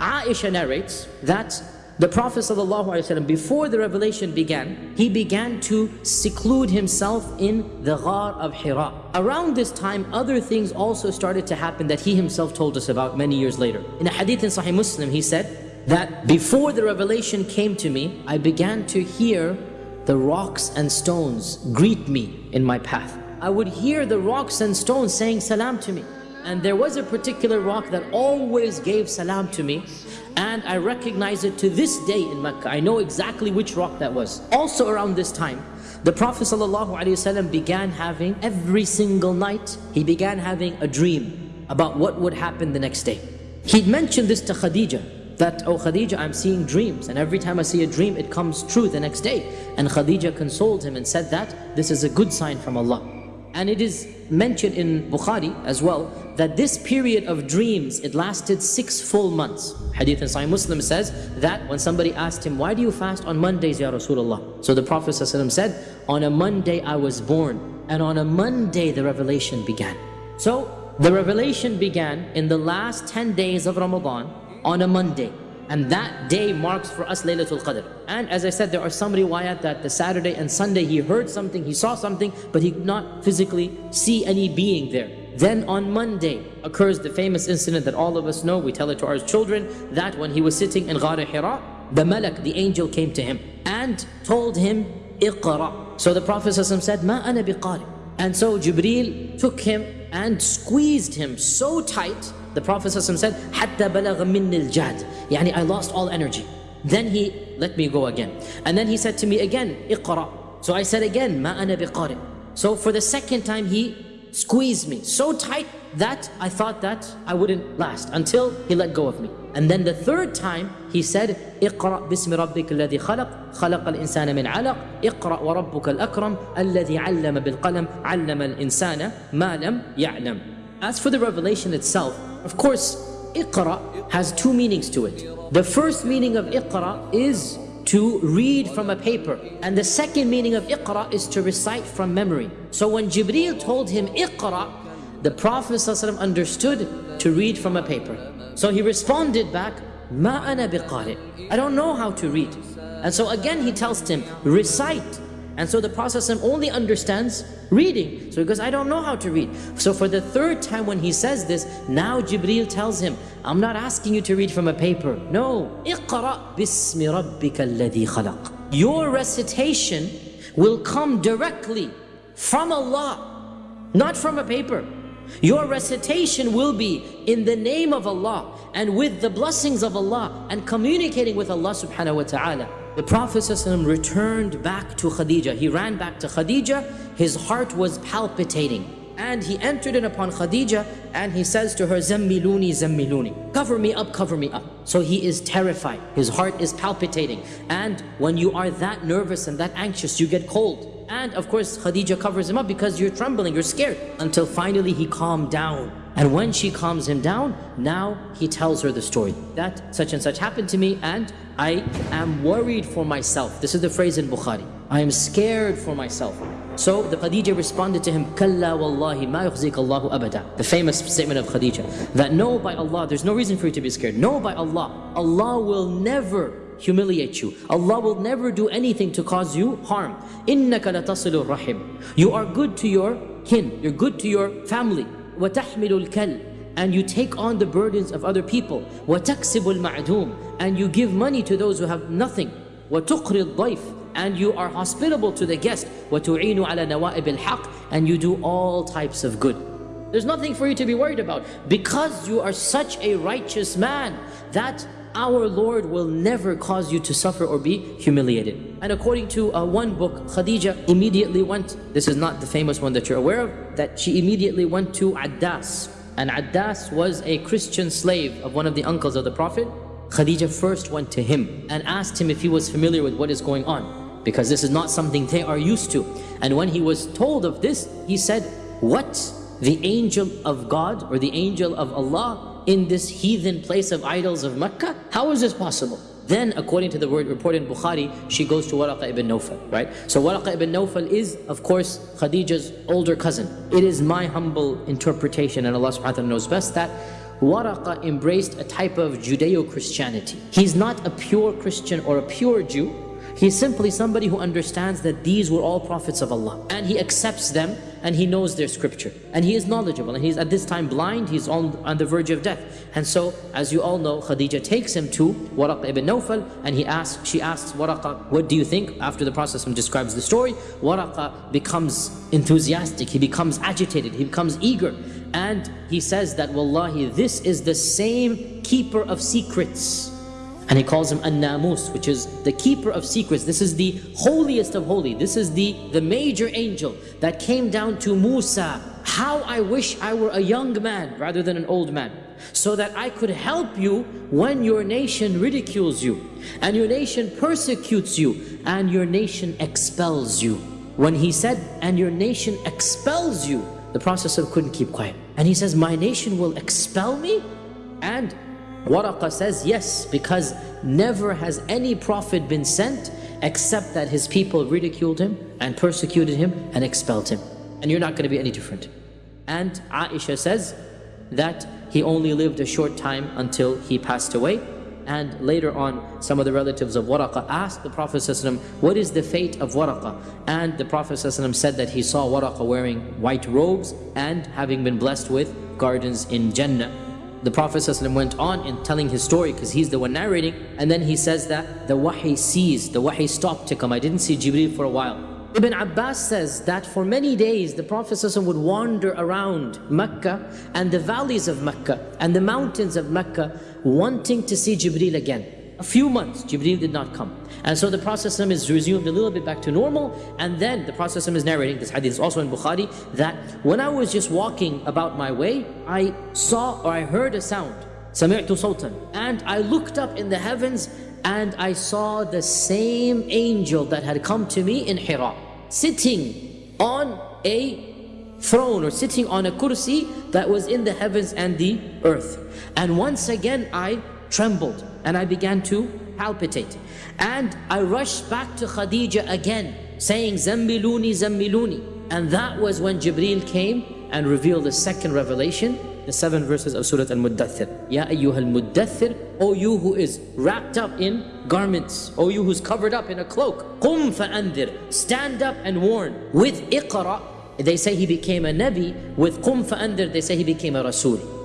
Aisha narrates that the Prophet ﷺ, before the revelation began, he began to seclude himself in the Ghar of Hira. Around this time, other things also started to happen that he himself told us about many years later. In a hadith in Sahih Muslim, he said that before the revelation came to me, I began to hear the rocks and stones greet me in my path. I would hear the rocks and stones saying salam to me. And there was a particular rock that always gave salam to me and I recognize it to this day in Mecca. I know exactly which rock that was. Also around this time, the Prophet ﷺ began having, every single night, he began having a dream about what would happen the next day. He'd mentioned this to Khadija, that, oh Khadija, I'm seeing dreams, and every time I see a dream, it comes true the next day. And Khadija consoled him and said that, this is a good sign from Allah. And it is mentioned in Bukhari as well that this period of dreams, it lasted six full months. Hadith in Sahih Muslim says that when somebody asked him, why do you fast on Mondays, Ya Rasulullah? So the Prophet said, on a Monday I was born, and on a Monday the revelation began. So the revelation began in the last 10 days of Ramadan on a Monday. And that day marks for us Laylatul Qadr. And as I said, there are some riwayat that the Saturday and Sunday he heard something, he saw something, but he could not physically see any being there. Then on Monday occurs the famous incident that all of us know, we tell it to our children, that when he was sitting in Ghar Hira, the Malak, the angel came to him and told him, Iqra. So the Prophet said, Ma ana biqari. And so Jibreel took him and squeezed him so tight the Prophet said, حَتَّى بَلَغَ مِنِّ الْجَهْدِ Yani I lost all energy. Then he let me go again. And then he said to me again, اقرأ. So I said again, مَا أَنَا بِقَارِئ. So for the second time he squeezed me so tight that I thought that I wouldn't last until he let go of me. And then the third time he said, اقرأ باسم ربك الذي خلق خلق الإنسان من علق اقرأ وربك الأكرم الذي علم بالقلم علم الإنسان ما لم يعلم. As for the revelation itself, of course, Iqra has two meanings to it. The first meaning of Iqra is to read from a paper. And the second meaning of Iqra is to recite from memory. So when Jibreel told him Iqra, the Prophet ﷺ understood to read from a paper. So he responded back, Ma ana biqari. I don't know how to read. And so again he tells him, recite. And so the Prophet ﷺ only understands reading. So he goes, I don't know how to read. So for the third time when he says this, now Jibreel tells him, I'm not asking you to read from a paper. No. اقرأ باسم ربك الذي خلق. Your recitation will come directly from Allah, not from a paper. Your recitation will be in the name of Allah and with the blessings of Allah and communicating with Allah subhanahu wa ta'ala. The Prophet ﷺ returned back to Khadija. He ran back to Khadija. His heart was palpitating. And he entered in upon Khadija and he says to her, Zammiluni, Zammiluni. Cover me up, cover me up. So he is terrified. His heart is palpitating. And when you are that nervous and that anxious, you get cold. And of course, Khadija covers him up because you're trembling, you're scared. Until finally he calmed down. And when she calms him down, now he tells her the story that such and such happened to me and I am worried for myself. This is the phrase in Bukhari. I am scared for myself. So the Khadija responded to him, Kalla wallahi ma Allahu abada. The famous statement of Khadija that no, by Allah, there's no reason for you to be scared. No, by Allah, Allah will never humiliate you. Allah will never do anything to cause you harm. Innaka latasilur rahim. You are good to your kin. You're good to your family. وَتَحْمِلُ الْكَلْ and you take on the burdens of other people. وَتَكْسِبُ الْمَعْدُومِ And you give money to those who have nothing. وَتُقْرِ الضَّيْفِ And you are hospitable to the guest. وَتُعِينُ عَلَى نَوَائِبِ الْحَقِّ And you do all types of good. There's nothing for you to be worried about. Because you are such a righteous man, that our Lord will never cause you to suffer or be humiliated. And according to uh, one book, Khadija immediately went, this is not the famous one that you're aware of, that she immediately went to Addas, and Addas was a Christian slave of one of the uncles of the Prophet. Khadija first went to him and asked him if he was familiar with what is going on because this is not something they are used to. And when he was told of this, he said, what? The angel of God or the angel of Allah in this heathen place of idols of Mecca? How is this possible? Then, according to the word reported in Bukhari, she goes to Waraqa ibn Nawfal, right? So Waraqa ibn Nawfal is, of course, Khadija's older cousin. It is my humble interpretation, and Allah subhanahu wa ta'ala knows best, that Waraqa embraced a type of Judeo-Christianity. He's not a pure Christian or a pure Jew. He's simply somebody who understands that these were all prophets of Allah. And he accepts them and he knows their scripture. And he is knowledgeable and he's at this time blind, he's on, on the verge of death. And so, as you all know, Khadija takes him to Waraqa ibn Nawfal and he asks, she asks Waraqa, what do you think? After the Prophet describes the story, Waraqa becomes enthusiastic, he becomes agitated, he becomes eager. And he says that, Wallahi, this is the same keeper of secrets. And he calls him An-Namus, which is the keeper of secrets. This is the holiest of holy. This is the, the major angel that came down to Musa. How I wish I were a young man rather than an old man. So that I could help you when your nation ridicules you. And your nation persecutes you. And your nation expels you. When he said, and your nation expels you, the Prophet couldn't keep quiet. And he says, my nation will expel me? And Waraqa says, yes, because never has any prophet been sent except that his people ridiculed him and persecuted him and expelled him. And you're not going to be any different. And Aisha says that he only lived a short time until he passed away. And later on, some of the relatives of Waraqa asked the Prophet ﷺ, what is the fate of Waraqa? And the Prophet ﷺ said that he saw Waraqa wearing white robes and having been blessed with gardens in Jannah. The Prophet ﷺ went on in telling his story because he's the one narrating and then he says that the wahi ceased, the wahi stopped to come. I didn't see Jibreel for a while. Ibn Abbas says that for many days the Prophet ﷺ would wander around Mecca and the valleys of Mecca and the mountains of Mecca wanting to see Jibreel again A few months, Jibreel did not come. And so the Prophet ﷺ is resumed a little bit back to normal and then the Prophet ﷺ is narrating, this hadith is also in Bukhari, that when I was just walking about my way, I saw or I heard a sound. سمعت صوتا and I looked up in the heavens and I saw the same angel that had come to me in Hira sitting on a throne or sitting on a kursi that was in the heavens and the earth and once again I trembled and I began to palpitate and I rushed back to Khadija again saying Zammiluni Zammiluni and that was when Jibreel came and revealed the second revelation the seven verses of Surah Al-Muddathir. Ya ayyuhal muddathir, O you who is wrapped up in garments, O you who's covered up in a cloak. Qum fa'andir, stand up and warn. With iqra, they say he became a nabi. With qum fa'andir, they say he became a rasul.